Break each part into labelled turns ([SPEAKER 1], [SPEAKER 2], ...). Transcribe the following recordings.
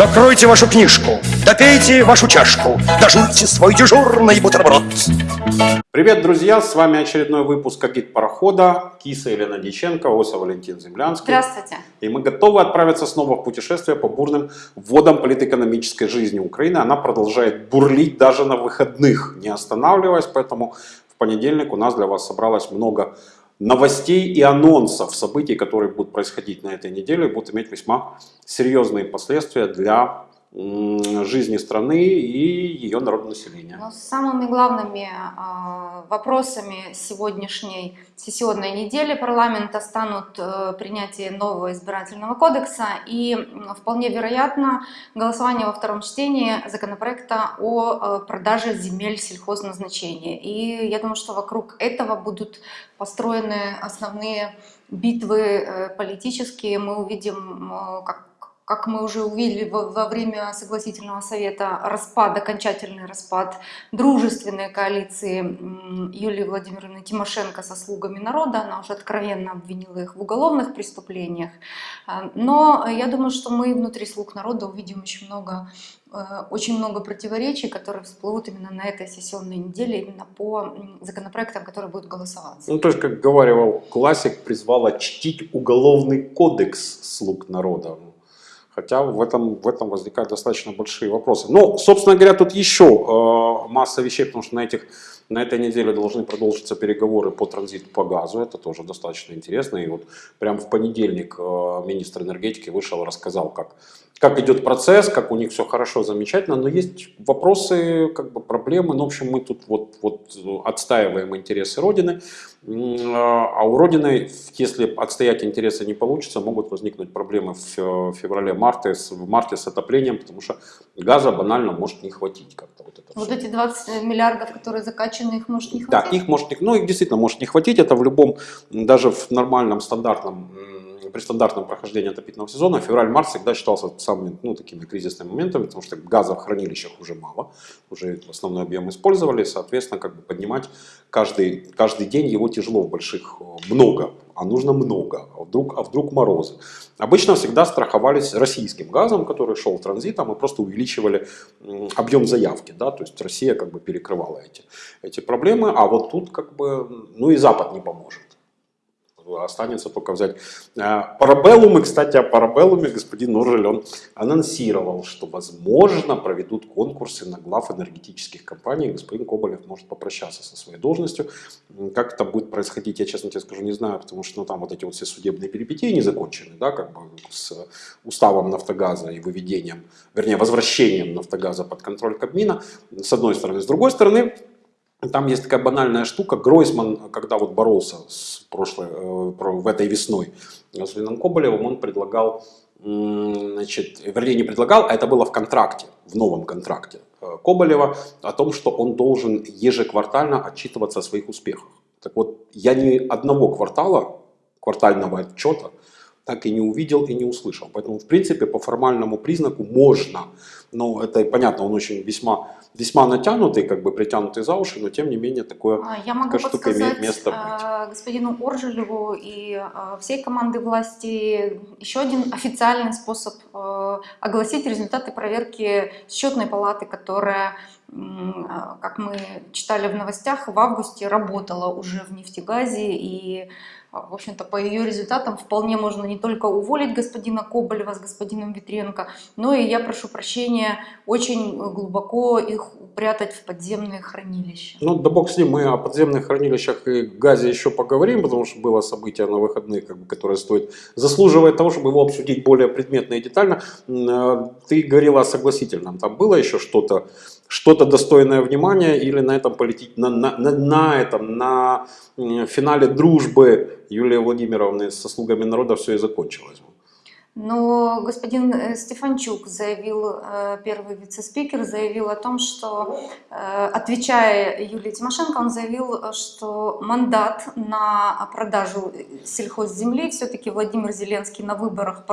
[SPEAKER 1] Закройте вашу книжку, допейте вашу чашку, дожуйте свой дежурный бутерброд.
[SPEAKER 2] Привет, друзья! С вами очередной выпуск «Агит парохода». Киса Елена Диченко, Оса Валентин Землянский.
[SPEAKER 3] Здравствуйте.
[SPEAKER 2] И мы готовы отправиться снова в путешествие по бурным водам политэкономической жизни Украины. Она продолжает бурлить даже на выходных, не останавливаясь. Поэтому в понедельник у нас для вас собралось много новостей и анонсов событий, которые будут происходить на этой неделе, будут иметь весьма серьезные последствия для жизни страны и ее народонаселения.
[SPEAKER 3] Но самыми главными э, вопросами сегодняшней сессионной недели парламента станут э, принятие нового избирательного кодекса и вполне вероятно голосование во втором чтении законопроекта о э, продаже земель сельхозназначения. И я думаю, что вокруг этого будут построены основные битвы э, политические. Мы увидим, как как мы уже увидели во время согласительного совета, распад, окончательный распад дружественной коалиции Юлии Владимировны Тимошенко со слугами народа. Она уже откровенно обвинила их в уголовных преступлениях. А, но я думаю, что мы внутри слуг народа увидим очень много э, очень много противоречий, которые всплывут именно на этой сессионной неделе, именно по законопроектам, которые будут голосоваться.
[SPEAKER 2] Ну, то есть, как говорил классик, призвала чтить уголовный кодекс слуг народа. Хотя в этом, в этом возникают достаточно большие вопросы. Ну, собственно говоря, тут еще э, масса вещей, потому что на, этих, на этой неделе должны продолжиться переговоры по транзиту по газу. Это тоже достаточно интересно. И вот прямо в понедельник э, министр энергетики вышел и рассказал, как как идет процесс, как у них все хорошо, замечательно, но есть вопросы, как бы проблемы. Ну, в общем, мы тут вот, вот отстаиваем интересы Родины, а у Родины, если отстоять интересы не получится, могут возникнуть проблемы в феврале-марте в марте с отоплением, потому что газа банально может не хватить как-то.
[SPEAKER 3] Вот, это вот все. эти 20 миллиардов, которые закачаны, их может не хватить?
[SPEAKER 2] Да, их может, ну, их действительно может не хватить, это в любом, даже в нормальном стандартном при стандартном прохождении отопительного сезона февраль-март всегда считался самыми ну, такими кризисными моментами, потому что газа в хранилищах уже мало, уже основной объем использовали, соответственно, как бы поднимать каждый, каждый день его тяжело в больших, много, а нужно много, а вдруг, а вдруг морозы. Обычно всегда страховались российским газом, который шел транзитом, и просто увеличивали объем заявки, да, то есть Россия как бы перекрывала эти, эти проблемы, а вот тут как бы, ну и Запад не поможет останется только взять э, парабеллумы. Кстати, о парабеллуме господин Нуржель, он анонсировал, что возможно проведут конкурсы на глав энергетических компаний. Господин Коболев может попрощаться со своей должностью. Как это будет происходить, я честно тебе скажу, не знаю, потому что ну, там вот эти вот все судебные перипетии не закончены, да, как бы с уставом Нафтогаза и выведением, вернее, возвращением Нафтогаза под контроль Кабмина, с одной стороны. С другой стороны, там есть такая банальная штука. Гройсман, когда вот боролся с прошлой, э, в этой весной с Леном Коболевым, он предлагал, значит, вернее не предлагал, а это было в контракте, в новом контракте э, Коболева, о том, что он должен ежеквартально отчитываться о своих успехах. Так вот, я ни одного квартала, квартального отчета, так и не увидел и не услышал. Поэтому, в принципе, по формальному признаку можно. Но это понятно, он очень весьма весьма натянутый, как бы притянутый за уши, но тем не менее такое,
[SPEAKER 3] а, Я могу такая штука имеет место быть. Э, господину Оржелеву и э, всей команды власти еще один официальный способ огласить результаты проверки счетной палаты, которая как мы читали в новостях, в августе работала уже в нефтегазе и а, в общем-то, по ее результатам вполне можно не только уволить господина Коболева с господином Витренко, но и, я прошу прощения, очень глубоко их упрятать в подземные хранилища.
[SPEAKER 2] Ну, да бог с ним, мы о подземных хранилищах и газе еще поговорим, потому что было событие на выходных, как бы, которое стоит, заслуживает того, чтобы его обсудить более предметно и детально. А, ты говорила о согласительном, там было еще что-то, что-то достойное внимания или на этом полететь, на, на, на, на этом, на финале дружбы Юлии Владимировны со слугами народа все и закончилось?
[SPEAKER 3] Но господин э, Стефанчук заявил, э, первый вице-спикер, заявил о том, что, э, отвечая Юлии Тимошенко, он заявил, что мандат на продажу сельхозземли все-таки Владимир Зеленский на выборах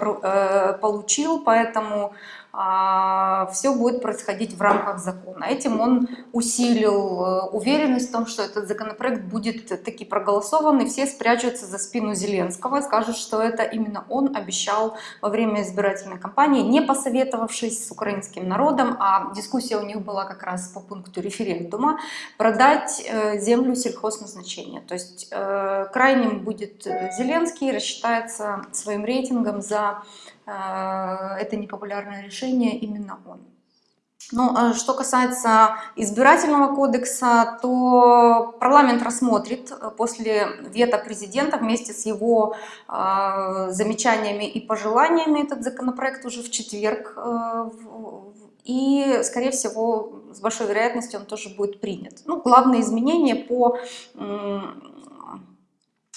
[SPEAKER 3] получил, поэтому все будет происходить в рамках закона. Этим он усилил э, уверенность в том, что этот законопроект будет таки проголосован, и все спрячутся за спину Зеленского и скажут, что это именно он обещал во время избирательной кампании, не посоветовавшись с украинским народом, а дискуссия у них была как раз по пункту референдума, продать э, землю сельхозназначения. То есть э, крайним будет Зеленский, рассчитается своим рейтингом за это непопулярное решение именно он. Ну, а что касается избирательного кодекса, то парламент рассмотрит после вето президента вместе с его э, замечаниями и пожеланиями этот законопроект уже в четверг. Э, и, скорее всего, с большой вероятностью он тоже будет принят. Ну, главные изменения по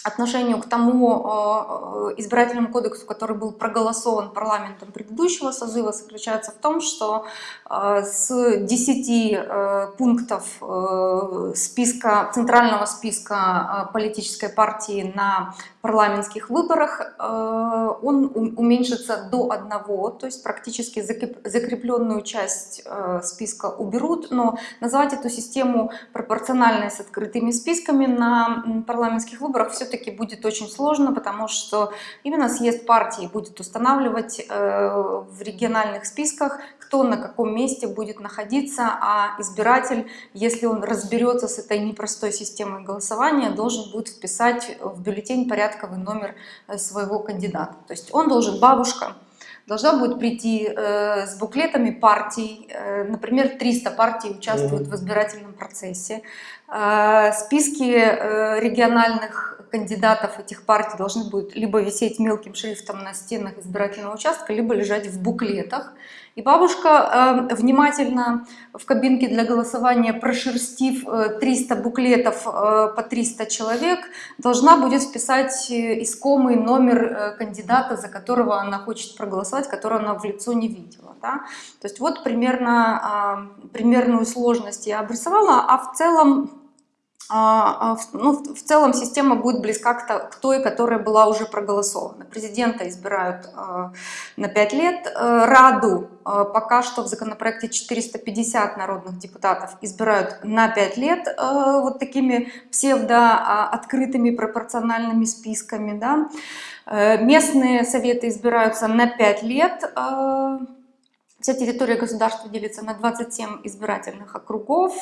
[SPEAKER 3] отношению к тому э, э, избирательному кодексу, который был проголосован парламентом предыдущего созыва, заключается в том, что э, с 10 пунктов списка, центрального списка политической партии на парламентских выборах он уменьшится до одного, то есть практически закрепленную часть списка уберут, но назвать эту систему пропорциональной с открытыми списками на парламентских выборах все все-таки будет очень сложно, потому что именно съезд партии будет устанавливать э, в региональных списках, кто на каком месте будет находиться, а избиратель, если он разберется с этой непростой системой голосования, должен будет вписать в бюллетень порядковый номер э, своего кандидата. То есть он должен, бабушка, должна будет прийти э, с буклетами партий, э, например, 300 партий участвуют mm -hmm. в избирательном процессе, э, списки э, региональных кандидатов этих партий должны будут либо висеть мелким шрифтом на стенах избирательного участка, либо лежать в буклетах. И бабушка э, внимательно в кабинке для голосования, прошерстив э, 300 буклетов э, по 300 человек, должна будет вписать э, искомый номер э, кандидата, за которого она хочет проголосовать, которого она в лицо не видела. Да? То есть вот примерно, э, примерную сложность я обрисовала, а в целом ну, в целом система будет близка к той, которая была уже проголосована. Президента избирают а, на 5 лет, э, Раду пока что в законопроекте 450 народных депутатов избирают на 5 лет э, вот такими псевдо-открытыми пропорциональными списками. Да? Э, местные советы избираются на 5 лет, Вся территория государства делится на 27 избирательных округов,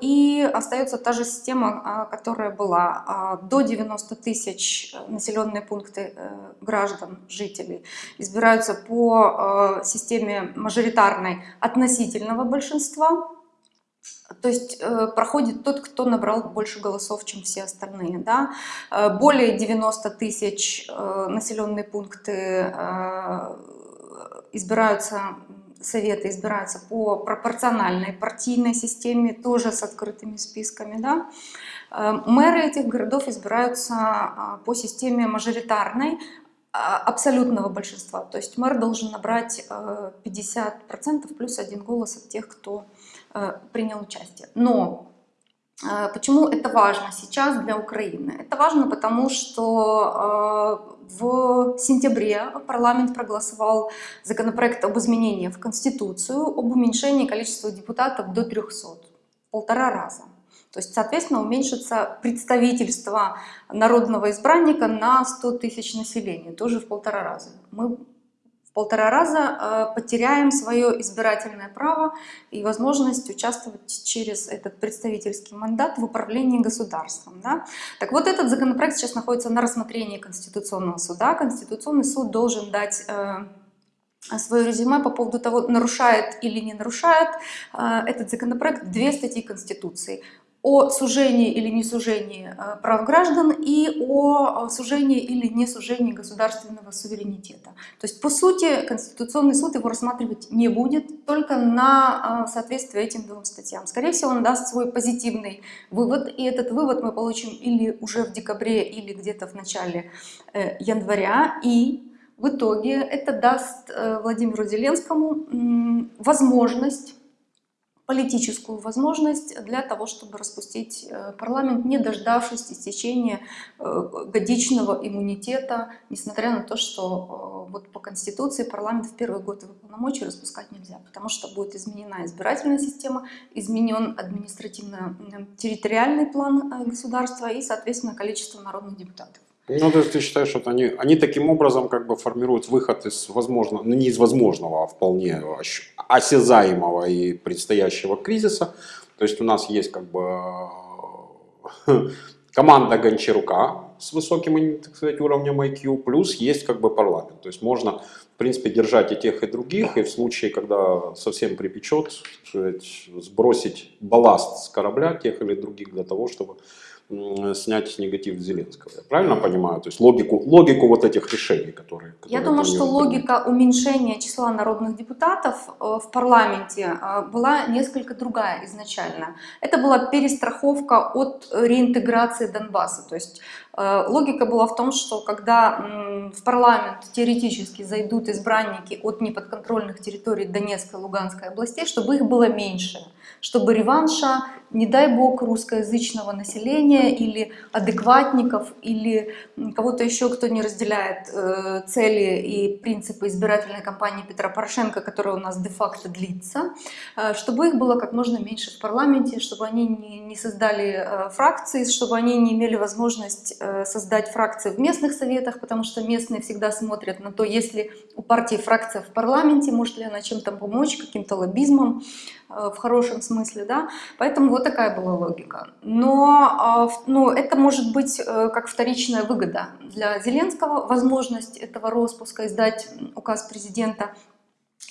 [SPEAKER 3] и остается та же система, а, которая была а, до 90 тысяч населенные пункты э, граждан, жителей, избираются по системе мажоритарной относительного большинства, то есть э, проходит тот, кто набрал больше голосов, чем все остальные. Да? Э, более 90 тысяч населенные пункты избираются советы избираются по пропорциональной партийной системе, тоже с открытыми списками. Да? Э, мэры этих городов избираются а, по системе мажоритарной, а, абсолютного большинства. То есть мэр должен набрать 50% э, плюс один голос от тех, кто э, принял участие. Но Почему это важно сейчас для Украины? Это важно потому, что в сентябре парламент проголосовал законопроект об изменении в Конституцию, об уменьшении количества депутатов до 300, полтора раза. То есть, соответственно, уменьшится представительство народного избранника на 100 тысяч населения, тоже в полтора раза. Мы полтора раза э, потеряем свое избирательное право и возможность участвовать через этот представительский мандат в управлении государством. Да? Так вот, этот законопроект сейчас находится на рассмотрении Конституционного суда. Конституционный суд должен дать э, свое резюме по поводу того, нарушает или не нарушает э, этот законопроект две статьи Конституции о сужении или не сужении э, прав граждан и о сужении или не сужении государственного суверенитета. То есть, по сути, Конституционный суд его рассматривать не будет, только на э, соответствие этим двум статьям. Скорее всего, он даст свой позитивный вывод, и этот вывод мы получим или уже в декабре, или где-то в начале э, января, и в итоге это даст Владимиру Зеленскому возможность политическую возможность для того, чтобы распустить э, парламент, не дождавшись истечения э, годичного иммунитета, несмотря на то, что э, вот по Конституции парламент в первый год его полномочий распускать нельзя, потому что будет изменена избирательная система, изменен административно-территориальный план государства и, соответственно, количество народных депутатов.
[SPEAKER 2] Ну, то есть ты считаешь, что они, они таким образом как бы формируют выход из возможного, ну не из возможного, а вполне осязаемого и предстоящего кризиса. То есть у нас есть как бы э, команда Гончарука с высоким, так сказать, уровнем IQ, плюс есть как бы парламент. То есть можно, в принципе, держать и тех, и других, и в случае, когда совсем припечет, сказать, сбросить балласт с корабля тех или других для того, чтобы снять негатив Зеленского. Я правильно понимаю? То есть логику, логику вот этих решений, которые...
[SPEAKER 3] Я
[SPEAKER 2] которые
[SPEAKER 3] думаю,
[SPEAKER 2] они
[SPEAKER 3] что
[SPEAKER 2] принимают.
[SPEAKER 3] логика уменьшения числа народных депутатов э, в парламенте э, была несколько другая изначально. Это была перестраховка от реинтеграции Донбасса. То есть логика была в том, что когда в парламент теоретически зайдут избранники от неподконтрольных территорий Донецкой и Луганской областей, чтобы их было меньше, чтобы реванша, не дай бог, русскоязычного населения или адекватников, или кого-то еще, кто не разделяет э, цели и принципы избирательной кампании Петра Порошенко, которая у нас де-факто длится, э, чтобы их было как можно меньше в парламенте, чтобы они не, создали э, фракции, чтобы они не имели возможность э, создать фракции в местных советах, потому что местные всегда смотрят на то, есть ли у партии фракция в парламенте, может ли она чем-то помочь, каким-то лоббизмом э, в хорошем смысле, да, поэтому вот такая была логика. Но а, ну, это может быть э, как вторичная выгода для Зеленского, возможность этого распуска, издать указ президента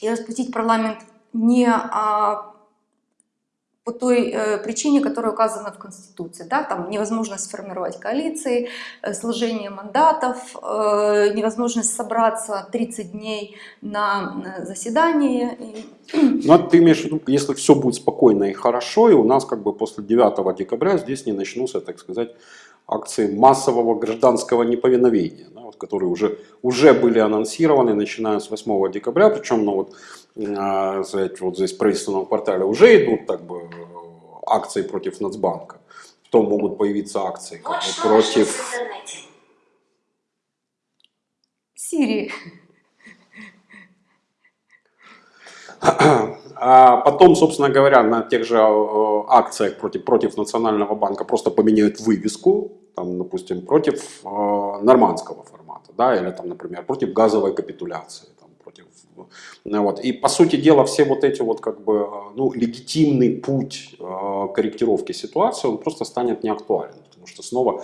[SPEAKER 3] и распустить парламент не а, по той э, причине, которая указана в Конституции. Да? Там невозможность сформировать коалиции, э, сложение мандатов, э, невозможность собраться 30 дней на э, заседание.
[SPEAKER 2] Ну, это ты имеешь в виду, если все будет спокойно и хорошо, и у нас как бы после 9 декабря здесь не начнутся, так сказать, акции массового гражданского неповиновения, да, вот, которые уже, уже были анонсированы, начиная с 8 декабря, причем ну, вот, а, сказать, вот здесь в правительственном квартале уже идут так бы, э, акции против Нацбанка, потом могут появиться акции как
[SPEAKER 4] Вот
[SPEAKER 2] бы, против...
[SPEAKER 3] Сирии.
[SPEAKER 2] А потом, собственно говоря, на тех же э, акциях против, против Национального банка просто поменяют вывеску, там, допустим, против э, нормандского формата, да, или там, например, против газовой капитуляции, ну, вот. И по сути дела все вот эти вот как бы, э, ну, легитимный путь э, корректировки ситуации, он просто станет неактуален, потому что снова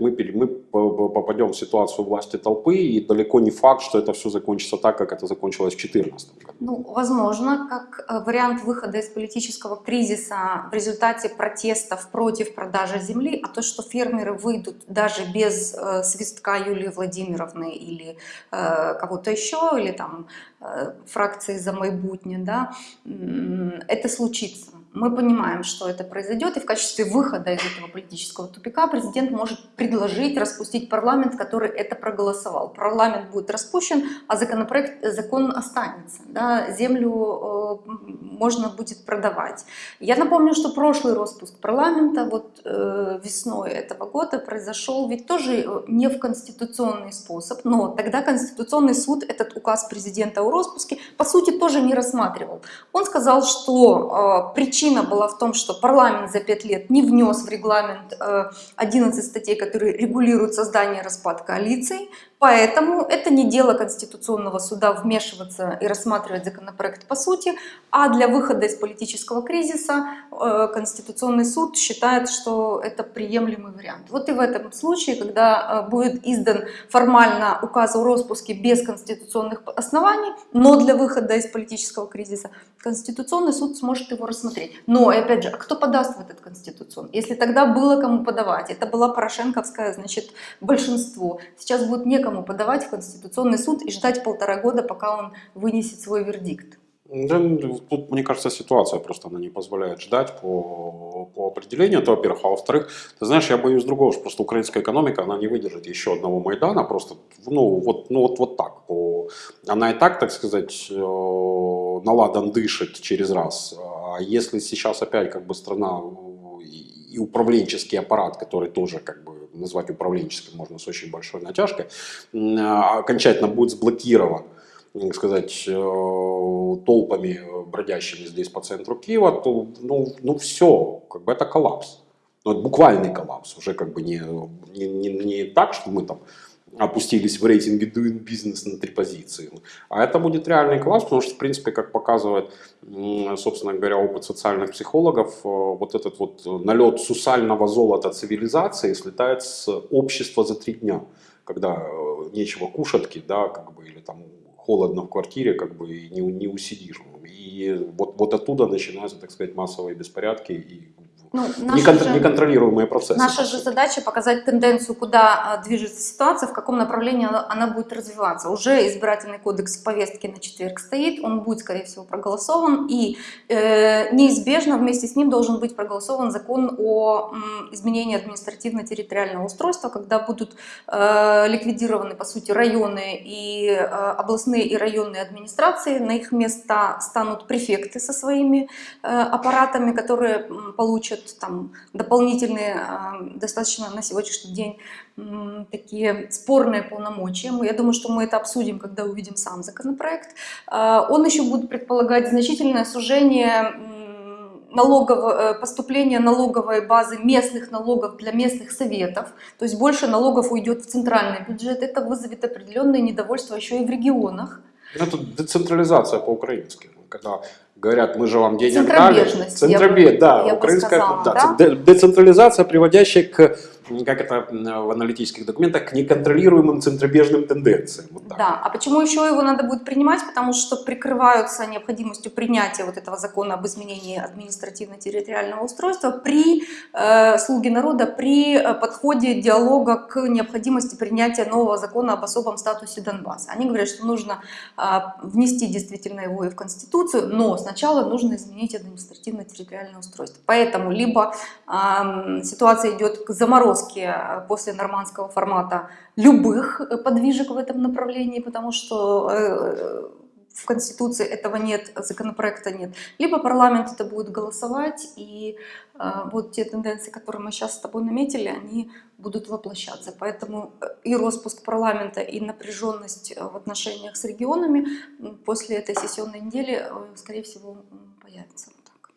[SPEAKER 2] мы, мы по- по- попадем в ситуацию власти толпы, и далеко не факт, что это все закончится так, как это закончилось в 2014 году.
[SPEAKER 3] Ну, возможно, как э, вариант выхода из политического кризиса в результате протестов против продажи земли, а то, что фермеры выйдут даже без э, свистка Юлии Владимировны или э, кого-то еще, или там э, фракции за майбутнє, да, м, это случится. Мы понимаем, что это произойдет, и в качестве выхода из этого политического тупика президент может предложить распустить парламент, который это проголосовал. Парламент будет распущен, а законопроект, закон останется. Да, землю э, можно будет продавать. Я напомню, что прошлый распуск парламента вот э, весной этого года произошел ведь тоже э, не в конституционный способ, но тогда Конституционный суд этот указ президента о распуске по сути тоже не рассматривал. Он сказал, что э, причина была в том, что парламент за пять лет не внес в регламент э, 11 статей, которые регулируют создание и распад коалиций, Поэтому это не дело Конституционного суда вмешиваться и рассматривать законопроект по сути, а для выхода из политического кризиса э, Конституционный суд считает, что это приемлемый вариант. Вот и в этом случае, когда э, будет издан формально указ о распуске без конституционных оснований, но для выхода из политического кризиса, Конституционный суд сможет его рассмотреть. Но, и опять же, а кто подаст в этот Конституционный? Если тогда было кому подавать, это была Порошенковская, значит, большинство. Сейчас будет некому подавать в Конституционный суд и ждать полтора года, пока он вынесет свой вердикт.
[SPEAKER 2] Да, тут, мне кажется, ситуация просто она не позволяет ждать по, по определению, это во-первых. А во-вторых, ты знаешь, я боюсь другого, что просто украинская экономика, она не выдержит еще одного Майдана, просто, ну, вот, ну, вот, вот так. По, она и так, так сказать, э, наладан дышит через раз. А если сейчас опять как бы страна э, и управленческий аппарат, который тоже как бы назвать управленческим можно с очень большой натяжкой, а, окончательно будет сблокирован сказать, э, толпами бродящими здесь по центру Киева, то ну, ну все, как бы это коллапс. Ну, это буквальный коллапс, уже как бы не, не, не, не так, что мы там опустились в рейтинге Doing Business на три позиции. А это будет реальный коллапс, потому что, в принципе, как показывает, собственно говоря, опыт социальных психологов, э, вот этот вот налет сусального золота цивилизации слетает с общества за три дня, когда э, нечего кушатки, да, как бы, или там холодно в квартире, как бы и не, не усидишь. И вот, вот оттуда начинаются, так сказать, массовые беспорядки и
[SPEAKER 3] Ну, наша
[SPEAKER 2] некон-
[SPEAKER 3] же-
[SPEAKER 2] неконтролируемые процессы.
[SPEAKER 3] Наша же задача показать тенденцию, куда а, движется ситуация, в каком направлении она, будет развиваться. Уже избирательный кодекс в повестке на четверг стоит, он будет, скорее всего, проголосован, и э, неизбежно вместе с ним должен быть проголосован закон о м, изменении административно-территориального устройства, когда будут э, ликвидированы, по сути, районы и э, областные и районные администрации, на их места станут префекты со своими э, аппаратами, которые м, получат там дополнительные, достаточно на сегодняшний день такие спорные полномочия. Я думаю, что мы это обсудим, когда увидим сам законопроект. Э, Он еще будет предполагать значительное сужение м, налогово, э, поступления налоговой базы местных налогов для местных советов, то есть больше налогов уйдет в центральный бюджет, это вызовет определенное недовольство еще и в регионах.
[SPEAKER 2] Это децентрализация по-украински. Когда говорят, мы же вам денег дали.
[SPEAKER 3] Центробежность, я бы-
[SPEAKER 2] Центробе- да,
[SPEAKER 3] я
[SPEAKER 2] украинская
[SPEAKER 3] сказала,
[SPEAKER 2] да,
[SPEAKER 3] да?
[SPEAKER 2] де- децентрализация, приводящая к, как это в аналитических документах, к неконтролируемым центробежным тенденциям. Вот.
[SPEAKER 3] Да, а почему еще его надо будет принимать? Потому что прикрываются необходимостью принятия вот этого закона об изменении административно-территориального устройства при э, слуге народа, при э, подходе диалога к необходимости принятия нового закона об особом статусе Донбасса. Они говорят, что нужно а, внести действительно его и в Конституцию, но сначала нужно изменить административно-территориальное устройство. Поэтому либо ам, ситуация идет к заморозке э, после нормандского формата любых э, подвижек в этом направлении, потому что э, в Конституции этого нет, законопроекта нет. Либо парламент это будет голосовать, и вот те тенденции, которые мы сейчас с тобой наметили, они будут воплощаться. Поэтому и распуск парламента, и напряженность в отношениях с регионами после этой сессионной недели, скорее всего, появится. Вот так.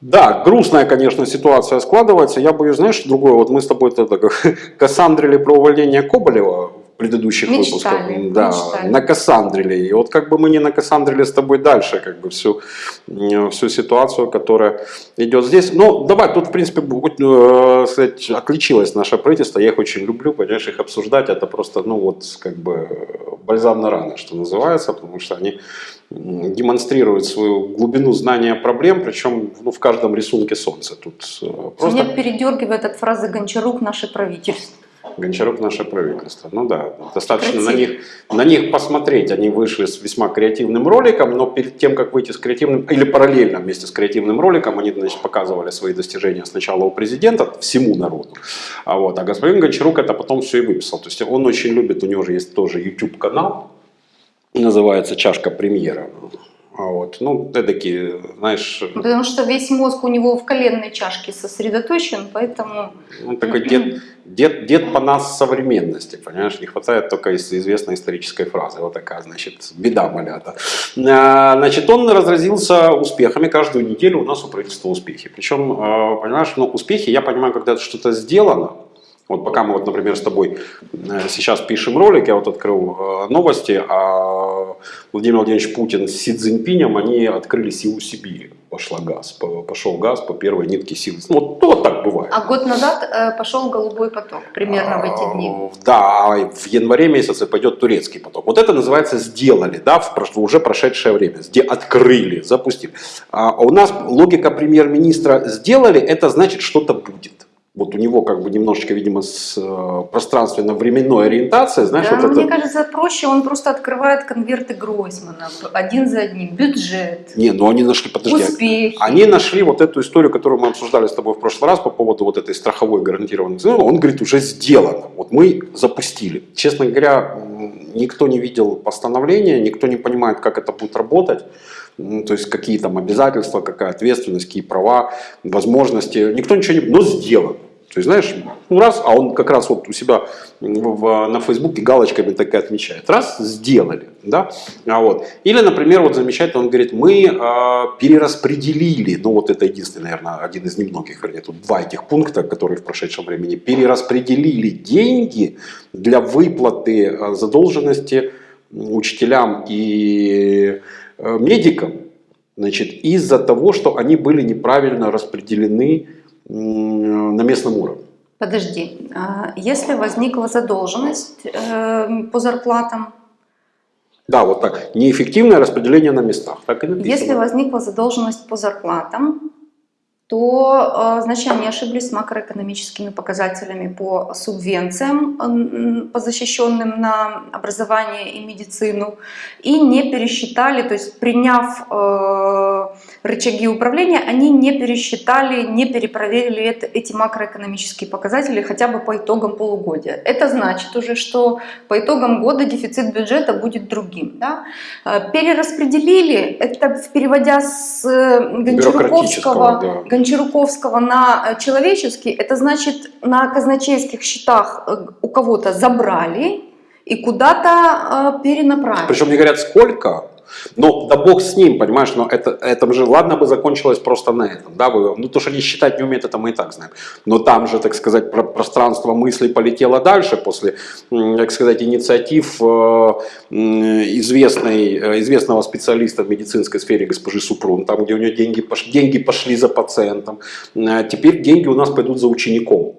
[SPEAKER 2] Да, грустная, конечно, ситуация складывается. Я боюсь, знаешь, другое. Вот мы с тобой тогда кассандрили про увольнение Коболева предыдущих
[SPEAKER 3] Мечтали,
[SPEAKER 2] выпусках. Да,
[SPEAKER 3] мечтали.
[SPEAKER 2] накассандрили. И вот как бы мы не накассандрили с тобой дальше, как бы всю, всю ситуацию, которая идет здесь. Ну, давай, тут, в принципе, э, сказать, отличилось наше правительство. Я их очень люблю, понимаешь, их обсуждать. Это просто, ну, вот, как бы э, бальзам на раны, что называется, потому что они демонстрируют свою глубину знания проблем, причем ну, в каждом рисунке солнце. Тут э, просто
[SPEAKER 3] Меня передергивает от фразы Гончарук «наше правительство».
[SPEAKER 2] Гончарук наше правительство. Ну да, достаточно на них, на них посмотреть. Они вышли с весьма креативным роликом, но перед тем, как выйти с креативным, или параллельно вместе с креативным роликом, они значит, показывали свои достижения сначала у президента, всему народу. А, вот, а господин Гончарук это потом все и выписал. То есть он очень любит, у него же есть тоже YouTube канал, называется «Чашка премьера». А Вот. Ну, эдакие, знаешь,
[SPEAKER 3] Потому что весь мозг у него в коленной чашке сосредоточен, поэтому
[SPEAKER 2] Он такой дед, дед, дед по нас современности, понимаешь, не хватает только из- известной исторической фразы, вот такая, значит, беда малята. А, Значит, он разразился успехами, каждую неделю у нас у правительства успехи. Причем, а, понимаешь, ну, успехи, я понимаю, когда что-то сделано, вот пока мы, вот, например, с тобой э, сейчас пишем ролик, я вот открыл э, новости, а Владимир Владимирович Путин с Си Цзиньпинем, они открыли силу Сибири. Пошла газ, по- пошел газ по первой нитке силы. Вот, вот так бывает.
[SPEAKER 3] А год назад э, пошел голубой поток, примерно в эти дни.
[SPEAKER 2] А, Да, а в январе месяце пойдет турецкий поток. Вот это называется сделали, да, в уже прошедшее время. Где открыли, запустили. А у нас логика премьер-министра сделали, это значит что-то будет. Вот у него как бы немножечко, видимо, с э, пространственно-временной ориентацией, знаешь,
[SPEAKER 3] Да,
[SPEAKER 2] вот
[SPEAKER 3] мне
[SPEAKER 2] это...
[SPEAKER 3] кажется, проще, он просто открывает конверты Гройсмана один за одним. Бюджет,
[SPEAKER 2] Не, ну они нашли, подожди,
[SPEAKER 3] успехи.
[SPEAKER 2] Они нашли вот эту историю, которую мы обсуждали с тобой в прошлый раз по поводу вот этой страховой гарантированной цены. Он говорит, уже сделано. Вот мы запустили. Честно говоря, никто не видел постановления, никто не понимает, как это будет работать. То есть какие там обязательства, какая ответственность, какие права, возможности. Никто ничего не... Но сделано. То есть, знаешь, ну раз, а он как раз вот у себя в- на Фейсбуке галочками так и отмечает. Раз, сделали, да. А вот. Или, например, вот замечательно, он говорит, мы а, перераспределили, ну вот это единственный, наверное, один из немногих, вернее, тут два этих пункта, которые в прошедшем времени, перераспределили деньги для выплаты а, задолженности учителям и э, медикам, значит, из-за того, что они были неправильно распределены на местном уровне.
[SPEAKER 3] Подожди, а, если возникла задолженность э, по зарплатам,
[SPEAKER 2] Да, вот так. Неэффективное распределение на местах. Так и написано.
[SPEAKER 3] если возникла задолженность по зарплатам, то, э, значит, они ошиблись с макроэкономическими показателями по субвенциям, по защищенным на образование и медицину, и не пересчитали, то есть приняв э, рычаги управления, они не пересчитали, не перепроверили это, эти макроэкономические показатели хотя бы по итогам полугодия. Это значит уже, что по итогам года дефицит бюджета будет другим. Да? Э, Перераспределили, это переводя с Гончаруковского,
[SPEAKER 2] да.
[SPEAKER 3] Гончаруковского на э, человеческий, это значит на казначейских счетах э, у кого-то забрали и куда-то э, перенаправили.
[SPEAKER 2] Причем не говорят сколько, но да бог с ним, понимаешь, но это, это же ладно бы закончилось просто на этом, да, вы, ну то, что они считать не умеют, это мы и так знаем, но там же, так сказать, про- пространство мыслей полетело дальше после, так сказать, инициатив э, известной, э, известного специалиста в медицинской сфере госпожи Супрун, там, где у нее деньги, деньги пошли за пациентом, Э, теперь деньги у нас пойдут за учеником,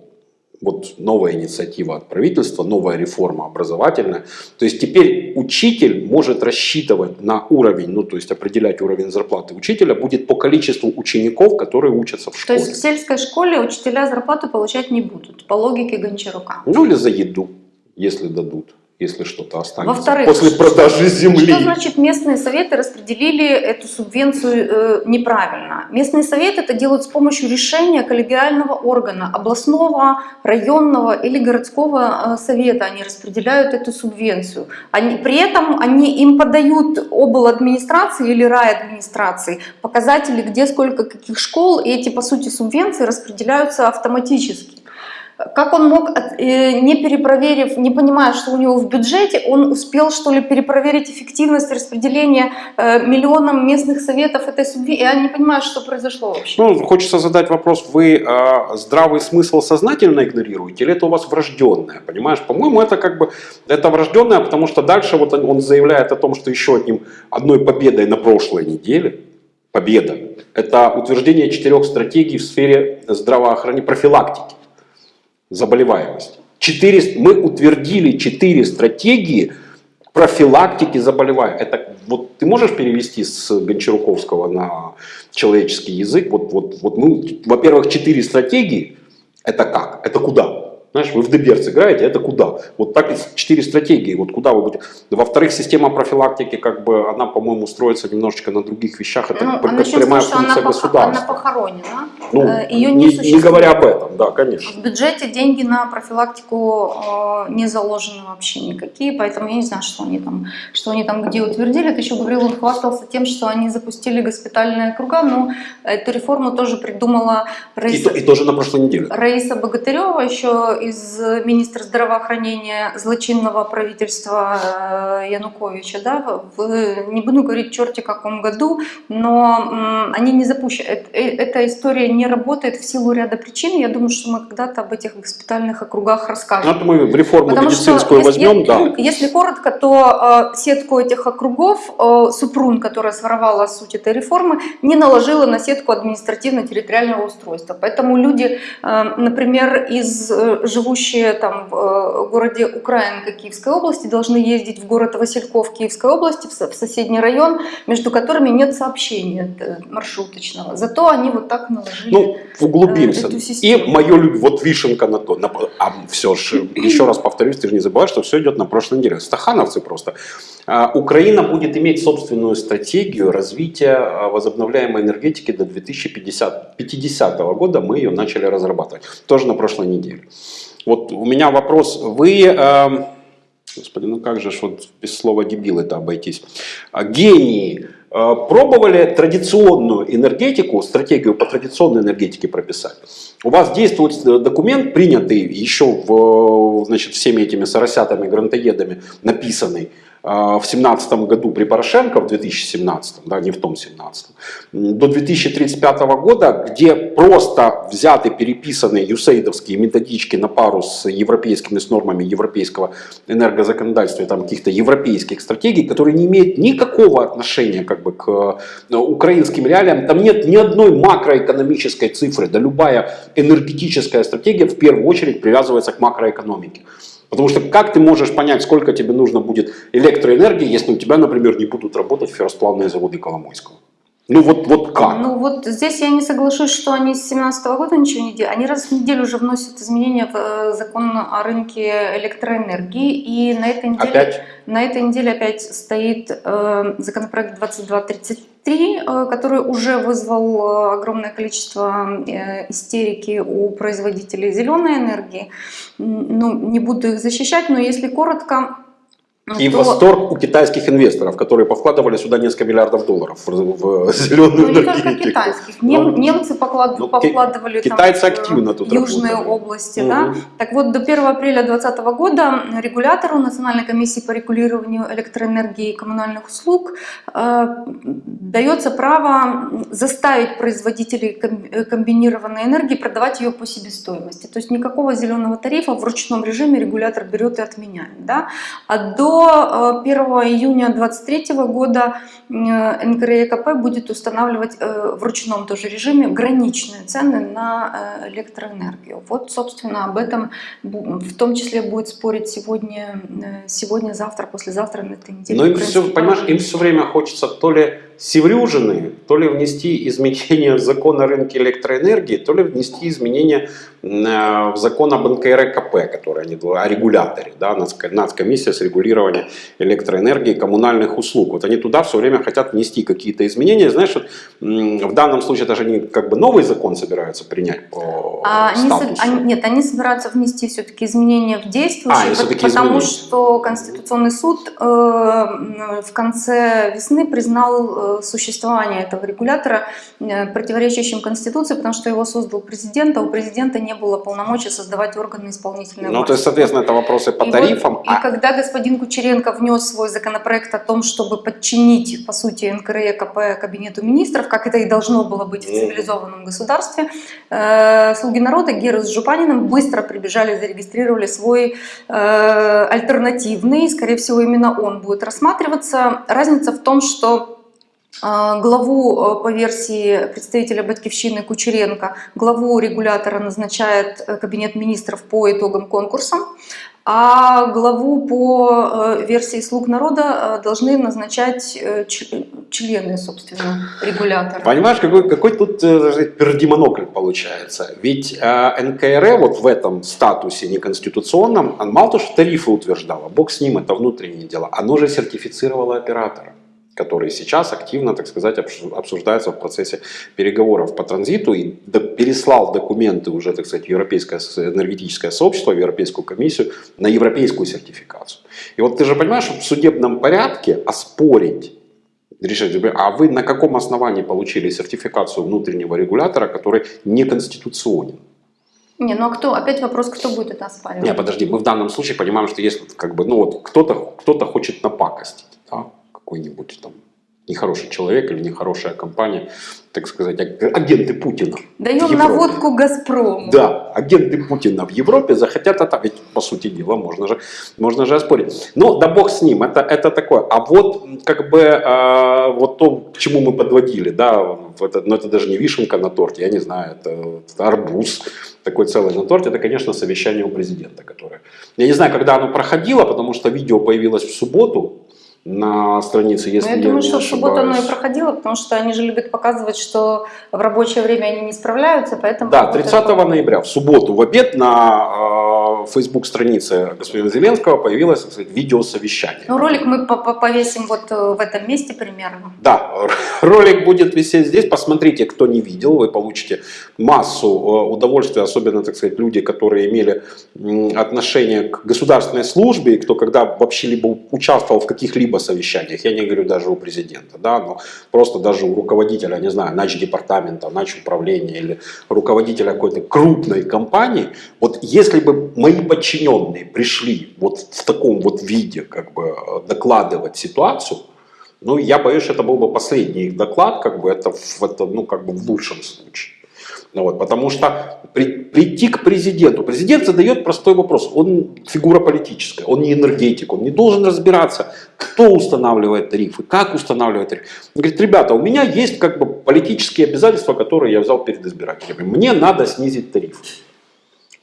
[SPEAKER 2] вот новая инициатива от правительства, новая реформа образовательная. То есть теперь учитель может рассчитывать на уровень, ну то есть определять уровень зарплаты учителя будет по количеству учеников, которые учатся в
[SPEAKER 3] То
[SPEAKER 2] школе.
[SPEAKER 3] есть в сельской школе учителя зарплату получать не будут, по логике Гончарука.
[SPEAKER 2] Ну или за еду, если дадут, если что-то останется.
[SPEAKER 3] Во-вторых,
[SPEAKER 2] После продажи земли.
[SPEAKER 3] Что значит местные советы распределили эту субвенцию э, неправильно? Местные советы это делают с помощью решения коллегиального органа, областного, районного или городского э, совета. Они распределяют эту субвенцию. Они, при этом они им подают обл. администрации или рай администрации показатели, где сколько каких школ, и эти по сути субвенции распределяются автоматически. Как он мог, э, не перепроверив, не понимая, что у него в бюджете, он успел, что ли, перепроверить эффективность распределения э, миллионам местных советов этой субвенции? Я не понимаю, что произошло вообще.
[SPEAKER 2] Ну, хочется задать вопрос, вы э, здравый смысл сознательно игнорируете или это у вас врожденное, понимаешь? По-моему, это как бы, это врожденное, потому что дальше вот он заявляет о том, что еще одним, одной победой на прошлой неделе, победа, это утверждение четырех стратегий в сфере здравоохранения, профилактики заболеваемости. Четыре, мы утвердили четыре стратегии профилактики заболеваний. Это вот ты можешь перевести с Гончаруковского на человеческий язык? Вот, вот, вот мы, во-первых, четыре стратегии. Это как? Это куда? Знаешь, вы в Деберц играете, это куда? Вот так и четыре стратегии, вот куда вы будете. Во-вторых, система профилактики, как бы, она, по-моему, строится немножечко на других вещах. Это
[SPEAKER 3] Ну,
[SPEAKER 2] как
[SPEAKER 3] а
[SPEAKER 2] прямая
[SPEAKER 3] она,
[SPEAKER 2] функция
[SPEAKER 3] пох-
[SPEAKER 2] государства.
[SPEAKER 3] она похоронена,
[SPEAKER 2] Ну,
[SPEAKER 3] э, ее не,
[SPEAKER 2] не, не говоря об этом, да, конечно.
[SPEAKER 3] В бюджете деньги на профилактику э, не заложены вообще никакие, поэтому я не знаю, что они там, что они там где утвердили. Ты еще говорил, он хвастался тем, что они запустили госпитальные круга, но эту реформу тоже придумала
[SPEAKER 2] И,
[SPEAKER 3] Раиса,
[SPEAKER 2] то- и тоже на прошлой неделе.
[SPEAKER 3] Раиса Богатырева, еще из министра здравоохранения злочинного правительства э, Януковича, да, в, не буду говорить черти каком году, но они не запущены. Э- э- Эта история не работает в силу ряда причин. Я думаю, что мы когда-то об этих госпитальных округах расскажем.
[SPEAKER 2] это мы реформу
[SPEAKER 3] Потому что,
[SPEAKER 2] медицинскую
[SPEAKER 3] если,
[SPEAKER 2] возьмем, да.
[SPEAKER 3] если коротко, то сетку этих округов Супрун, которая своровала суть этой реформы, не наложила на сетку административно-территориального устройства. Поэтому люди, например, из, живущие там в э, городе Украинка Киевской области, должны ездить в город Васильков Киевской области, в, со- в соседний район, между которыми нет сообщения э, маршруточного. Зато они вот так наложили.
[SPEAKER 2] Ну, углубимся.
[SPEAKER 3] э, эту
[SPEAKER 2] И
[SPEAKER 3] систему.
[SPEAKER 2] мое люб... вот вишенка на то. на- А все же, еще раз повторюсь, ты же не забывай, что все идет на прошлой неделе. Стахановцы просто. А, Украина будет иметь собственную стратегию развития а, возобновляемой энергетики до 2050 50 года. Мы ее начали разрабатывать. Тоже на прошлой неделе. Вот у меня вопрос. Вы... эм, Господи, ну как же вот без слова дебил это обойтись. Гении э, пробовали традиционную энергетику, стратегию по традиционной энергетике прописать. У вас действует э, документ, принятый еще в, значит, всеми этими соросятами, грантоедами, написанный э, в 17 году при Порошенко, в 2017, да, не в том 17, до 2035 года, где просто взяты, переписаны юсейдовские методички на пару с европейскими, с нормами европейского энергозаконодательства, там каких-то европейских стратегий, которые не имеют никакого отношения как бы, к э, украинским реалиям. Там нет ни одной макроэкономической цифры, да любая энергетическая стратегия в первую очередь привязывается к макроэкономике. Потому что как ты можешь понять, сколько тебе нужно будет электроэнергии, если у тебя, например, не будут работать ферросплавные заводы Коломойского? Ну вот, вот как?
[SPEAKER 3] Ну вот здесь я не соглашусь, что они с 2017 года ничего не делают. Они раз в неделю уже вносят изменения в э, закон о рынке электроэнергии. И на этой неделе,
[SPEAKER 2] Опять?
[SPEAKER 3] На этой неделе опять стоит э, законопроект 2233, э, который уже вызвал э, огромное количество э, истерики у производителей зеленой энергии. Ну, не буду их защищать, но если коротко,
[SPEAKER 2] И
[SPEAKER 3] то-
[SPEAKER 2] восторг у китайских инвесторов, которые повкладывали сюда несколько миллиардов долларов в, в зеленую
[SPEAKER 3] Ну, не только китайских. Нем-
[SPEAKER 2] Ну,
[SPEAKER 3] немцы поклад-
[SPEAKER 2] ну,
[SPEAKER 3] покладывали там
[SPEAKER 2] китайцы
[SPEAKER 3] в,
[SPEAKER 2] активно тут
[SPEAKER 3] южные
[SPEAKER 2] работали.
[SPEAKER 3] области.
[SPEAKER 2] Мгм.
[SPEAKER 3] Да? Так вот, до 1 апреля 2020 года регулятору Национальной комиссии по регулированию электроэнергии и коммунальных услуг э, дается право заставить производителей э, комбинированной энергии продавать ее по себестоимости. То есть никакого зеленого тарифа в ручном режиме регулятор берет и отменяет. Да? А до э, 1 июня 2023 года э, НКРЕКП будет устанавливать э, в ручном тоже режиме граничные цены на э, электроэнергию. Вот, собственно, об этом в том числе будет спорить сегодня, э, сегодня завтра, послезавтра на этой неделе.
[SPEAKER 2] Но им все, понимаешь, им все время хочется то ли севрюжины, то ли внести изменения в закон о рынке электроэнергии, то ли внести изменения э, в закон об НКРКП, который они, о регуляторе, да, Нацко- Нацкомиссия с регулированием электроэнергии и коммунальных услуг. Вот они туда все время хотят внести какие-то изменения. Знаешь, вот, в данном случае даже они как бы новый закон собираются принять по
[SPEAKER 3] А они,
[SPEAKER 2] статусу.
[SPEAKER 3] они- нет, они собираются внести все-таки изменения в действующий,
[SPEAKER 2] А,
[SPEAKER 3] потому
[SPEAKER 2] изменения.
[SPEAKER 3] что Конституционный суд э, в конце весны признал существование этого регулятора э, противоречащим Конституции, потому что его создал президент, а у президента не было полномочий создавать органы исполнительной
[SPEAKER 2] Ну,
[SPEAKER 3] власти.
[SPEAKER 2] то есть, соответственно, это вопросы по
[SPEAKER 3] И
[SPEAKER 2] тарифам.
[SPEAKER 3] вот-
[SPEAKER 2] а-
[SPEAKER 3] и когда господин Кучеренко внес свой законопроект о том, чтобы подчинить, по сути, НКРЕКП Кабинету министров, как это и должно было быть в
[SPEAKER 2] Мгм.
[SPEAKER 3] цивилизованном государстве, э, слуги народа Гера с Жупаниным быстро прибежали, зарегистрировали свой э, альтернативный, скорее всего, именно он будет рассматриваться. Разница в том, что Главу э, по версии представителя Батьковщины Кучеренко, главу регулятора назначает э, Кабинет министров по итогам конкурса, а главу по э, версии «Слуг народа» должны назначать члены, собственно, регулятора.
[SPEAKER 2] Понимаешь, какой, какой тут пердемонокль получается? Ведь э, НКРЕ вот в этом статусе неконституционном, он мало того, что тарифы утверждала, бог с ним, это внутреннее дело, оно же сертифицировало оператора который сейчас активно, так сказать, обсуждается в процессе переговоров по транзиту и переслал документы уже, так сказать, Европейское энергетическое сообщество, Европейскую комиссию на европейскую сертификацию. И вот ты же понимаешь, что в судебном порядке оспорить решать, а вы на каком основании получили сертификацию внутреннего регулятора, который неконституционен?
[SPEAKER 3] Не, ну а кто, опять вопрос, кто будет это оспаривать?
[SPEAKER 2] Не, подожди, мы в данном случае понимаем, что если как бы, ну вот кто-то кто хочет напакостить, да, какой-нибудь там нехороший человек или нехорошая компания, так сказать, аг- агенты Путина.
[SPEAKER 3] Даем наводку «Газпрому».
[SPEAKER 2] Да, агенты Путина в Европе захотят это, ведь по сути дела можно же, можно же оспорить. Но да бог с ним, это, это такое. А вот как бы э, вот то, к чему мы подводили, да, это, но это даже не вишенка на торте, я не знаю, это, это арбуз такой целый на торте, это, конечно, совещание у президента, которое... Я не знаю, когда оно проходило, потому что видео появилось в субботу на странице, если
[SPEAKER 3] Ну, я
[SPEAKER 2] я,
[SPEAKER 3] думаю,
[SPEAKER 2] не
[SPEAKER 3] что в субботу оно и проходило, потому что они же любят показывать, что в рабочее время они не справляются, поэтому...
[SPEAKER 2] Да,
[SPEAKER 3] вот
[SPEAKER 2] 30
[SPEAKER 3] это-
[SPEAKER 2] ноября, в субботу, в обед на на Facebook-странице господина Зеленского появилось, так сказать, видеосовещание.
[SPEAKER 3] Ну, ролик мы по- по- повесим вот э, в этом месте примерно.
[SPEAKER 2] Да, ролик будет висеть здесь. Посмотрите, кто не видел, вы получите массу э, удовольствия, особенно, так сказать, люди, которые имели отношение к государственной службе, и кто когда вообще либо участвовал в каких-либо совещаниях, я не говорю даже у президента, да, но просто даже у руководителя, не знаю, начдепартамента, начуправления или руководителя какой-то крупной компании, вот если бы мои подчиненные пришли вот в таком вот виде, как бы докладывать ситуацию, ну, я боюсь, это был бы последний их доклад, как бы это, это ну, как бы в лучшем случае. Ну, вот, потому что при- прийти к президенту, президент задает простой вопрос, он фигура политическая, он не энергетик, он не должен разбираться, кто устанавливает тарифы, как устанавливает тарифы. Он говорит, ребята, у меня есть как бы политические обязательства, которые я взял перед избирателями, мне надо снизить тарифы.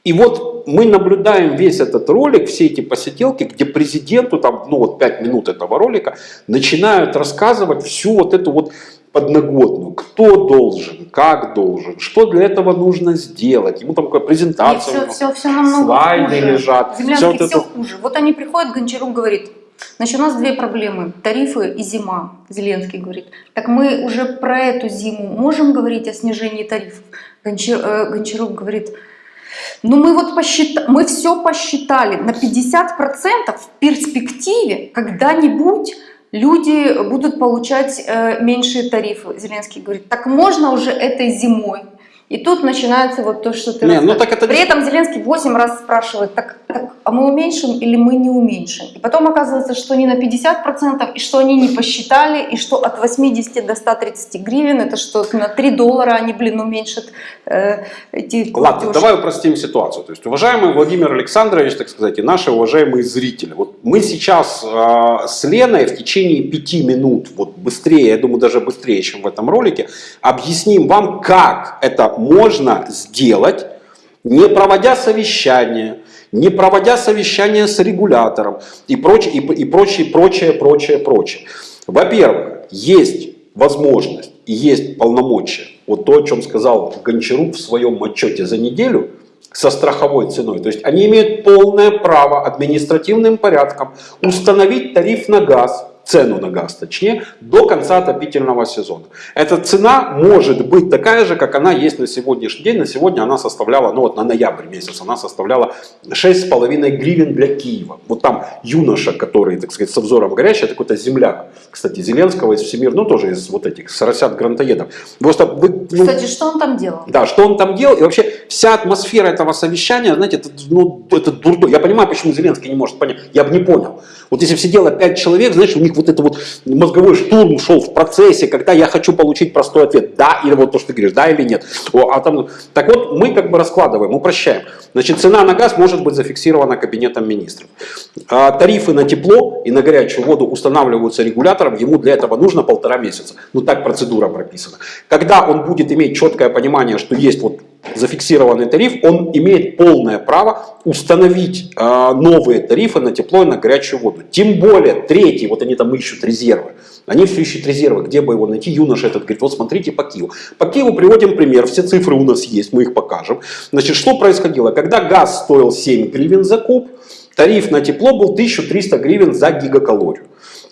[SPEAKER 2] И вот мы наблюдаем весь этот ролик, все эти посиделки, где президенту, там, ну вот 5 минут этого ролика, начинают рассказывать всю вот эту вот подноготную, кто должен, как должен, что для этого нужно сделать. Ему там какая презентация.
[SPEAKER 3] все, все, все намного
[SPEAKER 2] слайды
[SPEAKER 3] хуже.
[SPEAKER 2] лежат,
[SPEAKER 3] Землянский
[SPEAKER 2] всё вот
[SPEAKER 3] все
[SPEAKER 2] это-
[SPEAKER 3] хуже. Вот они приходят, Гончарук говорит, значит, у нас две проблемы, тарифы и зима. Зеленский говорит, так мы уже про эту зиму можем говорить о снижении тарифов? Гончар- э, Гончарук говорит, ну мы вот посчитали, мы все посчитали, на 50% в перспективе когда-нибудь люди будут получать э, меньшие тарифы. Зеленский говорит, так можно уже этой зимой. И тут начинается вот то, что ты
[SPEAKER 2] Не, ну так это
[SPEAKER 3] При этом Зеленский 8 раз спрашивает, так, так, а мы уменьшим или мы не уменьшим? И потом оказывается, что не на 50%, и что они не посчитали, и что от 80 до 130 гривен, это что на 3 доллара они, блин, уменьшат э, эти
[SPEAKER 2] Ладно,
[SPEAKER 3] платежи.
[SPEAKER 2] давай упростим ситуацию. То есть, уважаемый Владимир Александрович, так сказать, и наши уважаемые зрители, вот мы сейчас э, с Леной в течение пяти минут, вот быстрее, я думаю, даже быстрее, чем в этом ролике, объясним вам, как это можно сделать, не проводя совещание, не проводя совещание с регулятором и прочее, и, и прочее, прочее, прочее, прочее. Во-первых, есть возможность и есть полномочия. Вот то, о чем сказал Гончарук в своем отчете за неделю со страховой ценой. То есть они имеют полное право административным порядком установить тариф на газ, цену на газ точнее, до конца отопительного сезона. Эта цена может быть такая же, как она есть на сегодняшний день. На сегодня она составляла, ну вот на ноябрь месяц, она составляла 6,5 гривен для Киева. Вот там юноша, который, так сказать, со взором горящий, это какой-то земляк, кстати, Зеленского из Всемир, ну тоже из вот этих соросят грантоедов. Просто вы, ну,
[SPEAKER 3] Кстати, что он там делал?
[SPEAKER 2] да, что он там делал, и вообще вся атмосфера этого совещания, знаете, это, ну, это дурдо. Я понимаю, почему Зеленский не может понять, я бы не понял. Вот если бы сидело пять человек, знаешь, у них вот это вот мозговой штурм шел в процессе, когда я хочу получить простой ответ, да, или вот то, что ты говоришь, да или нет. О, а там, так вот, мы как бы раскладываем, упрощаем. Значит, цена на газ может быть зафиксирована кабинетом министров. А, тарифы на тепло и на горячую воду устанавливаются регулятором, ему для этого нужно полтора месяца. Ну так процедура прописана. Когда он будет иметь четкое понимание, что есть вот зафиксированный тариф, он имеет полное право установить э, новые тарифы на тепло и на горячую воду. Тем более, третий, вот они там ищут резервы. Они все ищут резервы, где бы его найти. Юноша этот говорит, вот смотрите по Киеву. По Киеву приводим пример, все цифры у нас есть, мы их покажем. Значит, что происходило? Когда газ стоил 7 гривен за куб, тариф на тепло был 1300 гривен за гигакалорию.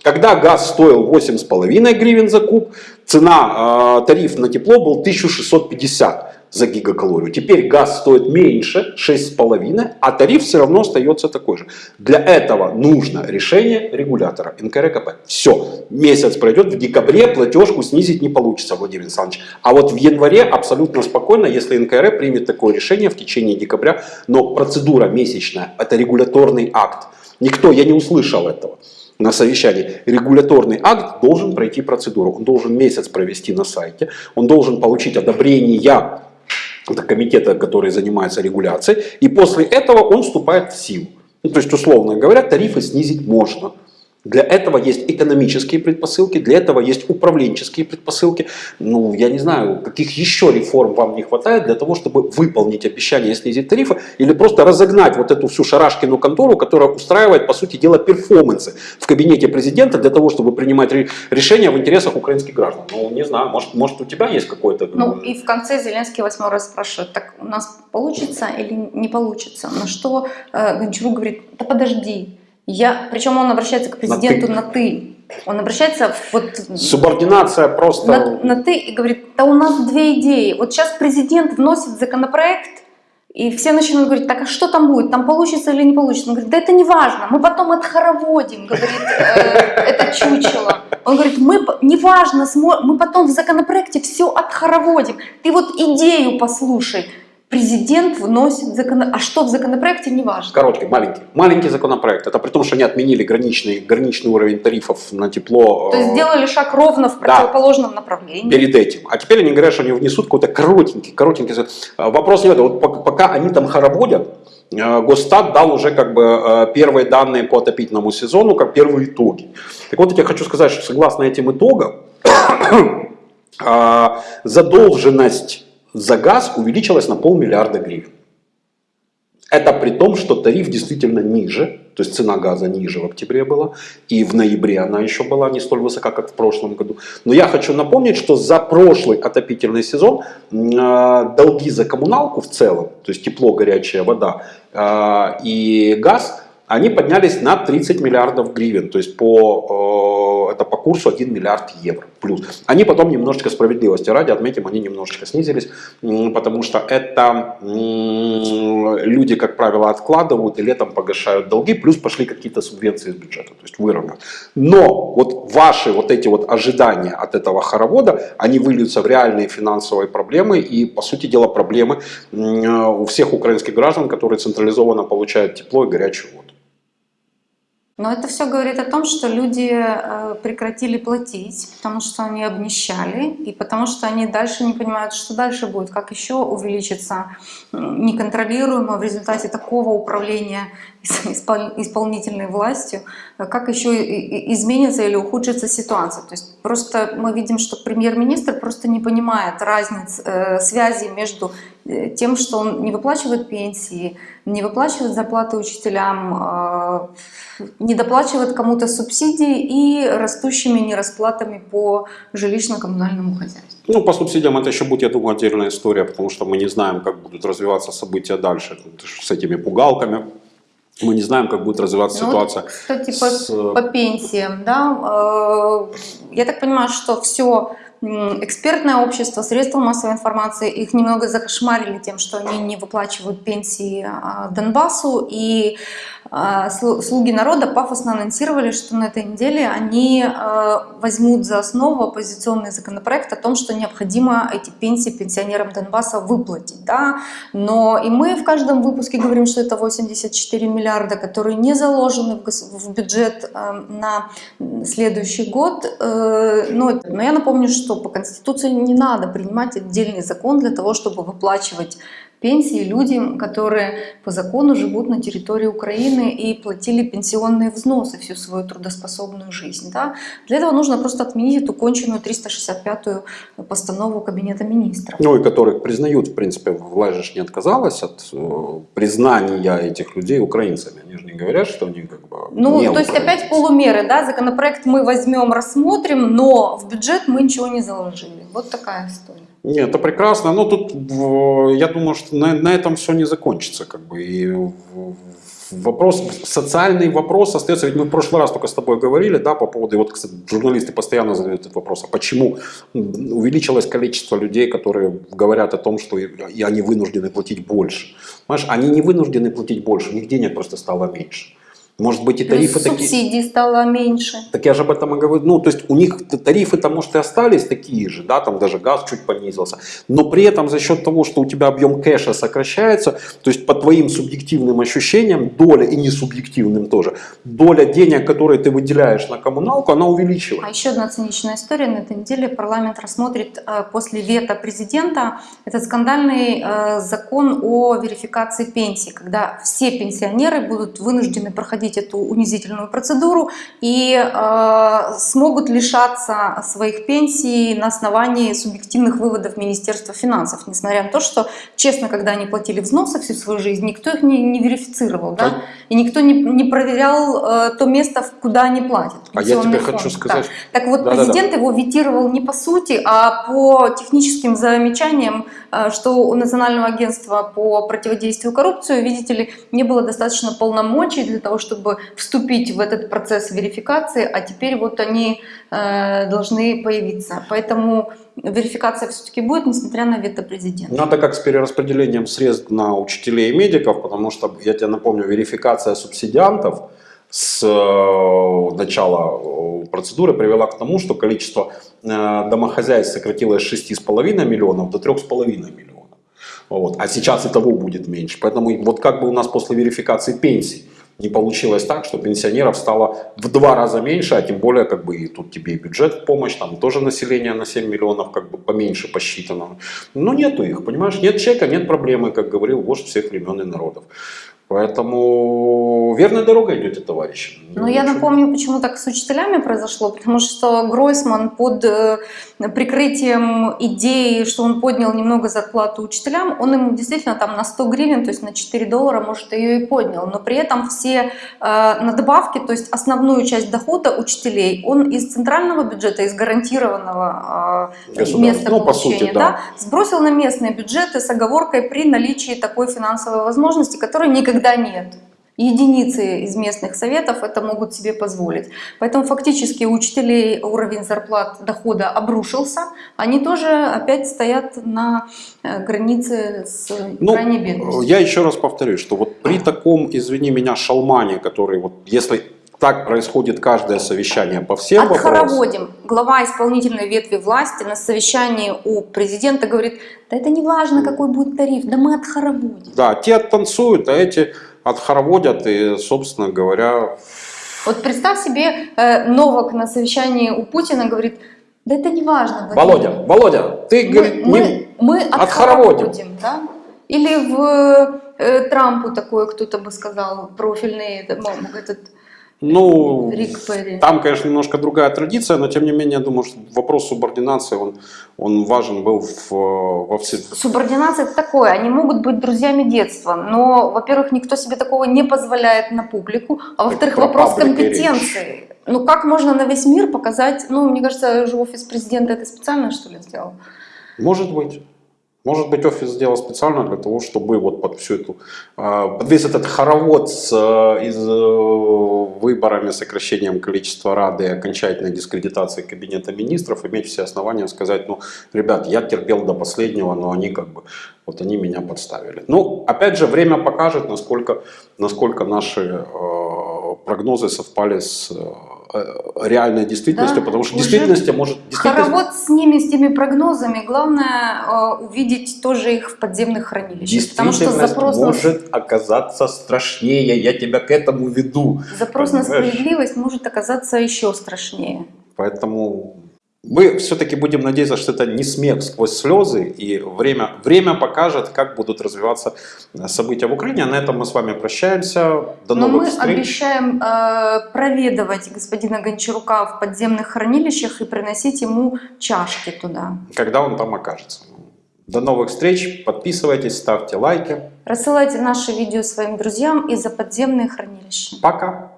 [SPEAKER 2] Когда газ стоил 8,5 гривен за куб, цена, э, тариф на тепло был 1650 за гигакалорию. Теперь газ стоит меньше, 6,5, а тариф все равно остается такой же. Для этого нужно решение регулятора НКРКП. Все, месяц пройдет, в декабре платежку снизить не получится, Владимир Александрович. А вот в январе абсолютно спокойно, если НКР примет такое решение в течение декабря, но процедура месячная, это регуляторный акт. Никто, я не услышал этого на совещании. Регуляторный акт должен пройти процедуру. Он должен месяц провести на сайте. Он должен получить одобрение это комитета, который занимается регуляцией. И после этого он вступает в силу. Ну, то есть, условно говоря, тарифы снизить можно. Для этого есть экономические предпосылки, для этого есть управленческие предпосылки. Ну, я не знаю, каких еще реформ вам не хватает для того, чтобы выполнить обещание снизить тарифы или просто разогнать вот эту всю шарашкину контору, которая устраивает, по сути дела, перформансы в кабинете президента для того, чтобы принимать ре- решения в интересах украинских граждан. Ну, не знаю, может, может у тебя есть какой-то...
[SPEAKER 3] Ну и в конце Зеленский восьмой раз спрашивает, так у нас получится или не получится? На что э, Гончарук говорит, да подожди. Я, причем он обращается к президенту на ты. Он обращается вот
[SPEAKER 2] Субординация просто...
[SPEAKER 3] на, на ты и говорит, да у нас две идеи. Вот сейчас президент вносит законопроект, и все начинают говорить, так а что там будет, там получится или не получится? Он говорит, да это не важно, мы потом отхороводим, говорит э, это чучело. Он говорит, мы, неважно, смо- мы потом в законопроекте все отхороводим. Ты вот идею послушай. Президент вносит закон... А что в законопроекте, не важно.
[SPEAKER 2] Короткий, маленький. Маленький законопроект. Это при том, что они отменили граничный, граничный уровень тарифов на тепло.
[SPEAKER 3] То есть
[SPEAKER 2] э,
[SPEAKER 3] сделали шаг ровно в
[SPEAKER 2] Да.
[SPEAKER 3] противоположном направлении.
[SPEAKER 2] перед этим. А теперь они говорят, что они внесут какой-то коротенький, коротенький. А, Вопрос не в этом. Вот пок- пока они там хороводят, э, Госстат дал уже как бы э, первые данные по отопительному сезону, как первые итоги. Так вот, я хочу сказать, что согласно этим итогам, задолженность за газ увеличилась на полмиллиарда гривен. Это при том, что тариф действительно ниже, то есть цена газа ниже в октябре была, и в ноябре она еще была не столь высока, как в прошлом году. Но я хочу напомнить, что за прошлый отопительный сезон э, долги за коммуналку в целом, то есть тепло, горячая вода э, и газ, они поднялись на 30 миллиардов гривен, то есть по, по курсу 1 миллиард евро плюс. Они потом немножечко справедливости ради, отметим, они немножечко снизились, потому что это люди, как правило, откладывают и летом погашают долги, плюс пошли какие-то субвенции из бюджета, то есть выровнят. Но вот ваши вот эти вот ожидания от этого хоровода, они выльются в реальные финансовые проблемы и, по сути дела, проблемы у всех украинских граждан, которые централизованно получают тепло и горячую воду.
[SPEAKER 3] Но это все говорит о том, что люди э, прекратили платить, потому что они обнищали, и потому что они дальше не понимают, что дальше будет, как еще увеличится неконтролируемо в результате такого управления ис- испол- исполнительной властью, э, как еще изменится или ухудшится ситуация. То есть просто мы видим, что премьер-министр просто не понимает разниц, э, связи между тем, что он не выплачивает пенсии, не выплачивает зарплаты учителям, э, не доплачивает кому-то субсидии и растущими нерасплатами по жилищно-коммунальному хозяйству.
[SPEAKER 2] Ну, по субсидиям это еще будет, я думаю, отдельная история, потому что мы не знаем, как будут развиваться события дальше с этими пугалками. Мы не знаем, как будет развиваться
[SPEAKER 3] Ну вот,
[SPEAKER 2] ситуация.
[SPEAKER 3] Кстати, по,
[SPEAKER 2] с, э,
[SPEAKER 3] по пенсиям, да, э, я так понимаю, что все экспертное общество, средства массовой информации, их немного закошмарили тем, что они не выплачивают пенсии а, Донбассу, и а, слу- слуги народа пафосно анонсировали, что на этой неделе они э, возьмут за основу оппозиционный законопроект о том, что необходимо эти пенсии пенсионерам Донбасса выплатить. Да? Но и мы в каждом выпуске говорим, что это 84 миллиарда, которые не заложены в, бюджет э, на следующий год. Э, но я напомню, что по Конституции не надо принимать отдельный закон для того, чтобы выплачивать пенсии людям, которые по закону живут на территории Украины и платили пенсионные взносы всю свою трудоспособную жизнь. Да? Для этого нужно просто отменить эту конченую 365-ю постанову Кабинета министров.
[SPEAKER 2] Ну и которых признают, в принципе, власть же не отказалась от э, признания этих людей украинцами. Они же говорят, что они как бы
[SPEAKER 3] Ну, то есть опять полумеры, да, законопроект мы возьмем, рассмотрим, но в бюджет мы ничего не заложили. Вот такая история.
[SPEAKER 2] Нет, это прекрасно. Но тут в- я думаю, что на, на этом все не закончится. Как бы. И вопрос, социальный вопрос остается. Ведь мы в прошлый раз только с тобой говорили, да, по поводу, и вот, кстати, журналисты постоянно задают этот вопрос, а почему увеличилось количество людей, которые говорят о том, что и, они вынуждены платить больше. Понимаешь, они не вынуждены платить больше, у них денег просто стало меньше. Может быть и
[SPEAKER 3] Плюс
[SPEAKER 2] тарифы такие...
[SPEAKER 3] субсидий стало меньше.
[SPEAKER 2] Так я же об этом и говорю. Ну, то есть у них тарифы-то, может, и остались такие же, да, там даже газ чуть понизился. Но при этом за счет того, что у тебя объем кэша сокращается, то есть по твоим субъективным ощущениям, доля, и не субъективным тоже, доля денег, которые ты выделяешь на коммуналку, она
[SPEAKER 3] А
[SPEAKER 2] увеличивается.
[SPEAKER 3] еще одна циничная история. На этой неделе парламент рассмотрит э, после вето президента этот скандальный э, закон о верификации пенсий, когда все пенсионеры будут вынуждены проходить проходить эту унизительную процедуру и э, смогут лишаться своих пенсий на основании субъективных выводов Министерства финансов, несмотря на то, что, честно, когда они платили взносы всю свою жизнь, никто их не, не верифицировал, да? и никто не, не проверял э, то место, куда они платят.
[SPEAKER 2] А я тебе
[SPEAKER 3] пенсионный
[SPEAKER 2] хочу
[SPEAKER 3] фонд,
[SPEAKER 2] сказать-
[SPEAKER 3] да. Так вот,
[SPEAKER 2] Да-да-да.
[SPEAKER 3] президент его ветировал не по сути, а по техническим замечаниям, э, что у Национального агентства по противодействию коррупции, видите ли, не было достаточно полномочий для того, чтобы вступить в этот процесс верификации, а теперь вот они э, должны появиться. Поэтому верификация все-таки будет, несмотря на вето президента.
[SPEAKER 2] Надо как с перераспределением средств на учителей и медиков, потому что, я тебе напомню, верификация субсидиантов с э, начала э, процедуры привела к тому, что количество э, домохозяйств сократилось с 6,5 миллионов до 3,5 миллионов. Вот. А сейчас и того будет меньше. Поэтому вот как бы у нас после верификации пенсий не получилось так, что пенсионеров стало в два раза меньше, а тем более как бы и тут тебе и бюджет в помощь, там тоже население на 7 миллионов как бы поменьше посчитано. Но нету их, понимаешь, нет чека, нет проблемы, как говорил вождь всех времен и народов. Поэтому верная дорога идете, товарищи.
[SPEAKER 3] Но я
[SPEAKER 2] Ничего.
[SPEAKER 3] напомню, почему так с учителями произошло, потому что Гройсман под э, прикрытием идеи, что он поднял немного зарплату учителям, он им действительно там на 100 гривен, то есть на 4 доллара, может, ее и поднял, но при этом все э, надбавки, то есть основную часть дохода учителей, он из центрального бюджета, из гарантированного э, места
[SPEAKER 2] Ну, по сути, да.
[SPEAKER 3] да, сбросил на местные бюджеты с оговоркой при наличии такой финансовой возможности, которой никогда нет. Единицы из местных советов это могут себе позволить. Поэтому фактически у учителей уровень зарплат дохода обрушился. Они тоже опять стоят на э, границе с
[SPEAKER 2] Ну,
[SPEAKER 3] крайней бедностью.
[SPEAKER 2] я еще раз повторюсь, что вот при таком, извини меня, шалмане, который вот, если так происходит каждое совещание по всем вопросам,
[SPEAKER 3] Отхороводим. Глава исполнительной ветви власти на совещании у президента говорит, да это не важно, какой будет тариф, да мы отхороводим.
[SPEAKER 2] да, те оттанцуют, а эти отхороводят и, собственно говоря,
[SPEAKER 3] Вот представь себе, э, Новак на совещании у Путина говорит, да это не важно. Владимир.
[SPEAKER 2] Володя, Володя, ты,
[SPEAKER 3] мы,
[SPEAKER 2] говорит,
[SPEAKER 3] мы,
[SPEAKER 2] не...
[SPEAKER 3] мы
[SPEAKER 2] отхороводим.
[SPEAKER 3] отхороводим, да? Или в э, Трампу такое кто-то бы сказал, профильный этот
[SPEAKER 2] ну, там, конечно, немножко другая традиция, но тем не менее, я думаю, что вопрос субординации, он, он важен был в, во все...
[SPEAKER 3] Субординация это такое, они могут быть друзьями детства, но, во-первых, никто себе такого не позволяет на публику, а во-вторых,
[SPEAKER 2] про
[SPEAKER 3] вопрос компетенции. Ну как можно на весь мир показать, ну мне кажется, же офис президента это специально что ли сделал?
[SPEAKER 2] Может быть. Может быть, офис сделал специально для того, чтобы вот под всю эту, э, под весь этот хоровод э, из, э, выборами, сокращением количества Рады и окончательной дискредитацией Кабинета Министров, иметь все основания сказать, ну, ребят, я терпел до последнего, но они как бы, вот они меня подставили. Ну, опять же, время покажет, насколько, насколько наши э, прогнозы совпали с э, реальной действительностью,
[SPEAKER 3] Да,
[SPEAKER 2] потому что действительности может... действительность-
[SPEAKER 3] Хоровод с ними, с теми прогнозами, главное э, увидеть тоже их в подземных хранилищах, потому что
[SPEAKER 2] Действительность
[SPEAKER 3] запрос на,
[SPEAKER 2] может оказаться страшнее, я тебя к этому веду.
[SPEAKER 3] запрос на
[SPEAKER 2] понимаешь?
[SPEAKER 3] справедливость может оказаться еще страшнее.
[SPEAKER 2] Поэтому мы все-таки будем надеяться, что это не смех сквозь слезы, и время, время покажет, как будут развиваться э, события в Украине. А на этом мы с вами прощаемся. До
[SPEAKER 3] Но
[SPEAKER 2] новых
[SPEAKER 3] мы
[SPEAKER 2] встреч.
[SPEAKER 3] обещаем э, проведывать господина Гончарука в подземных хранилищах и приносить ему чашки туда.
[SPEAKER 2] Когда он там окажется. До новых встреч. Подписывайтесь, ставьте лайки.
[SPEAKER 3] Рассылайте наши видео своим друзьям и за подземные хранилища.
[SPEAKER 2] Пока.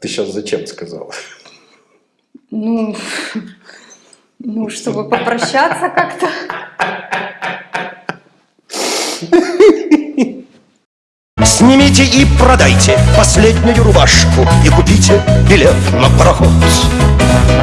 [SPEAKER 2] Ты сейчас зачем сказал?
[SPEAKER 3] Ну, ну, чтобы попрощаться как-то.
[SPEAKER 1] Снимите и продайте последнюю рубашку И купите билет на пароход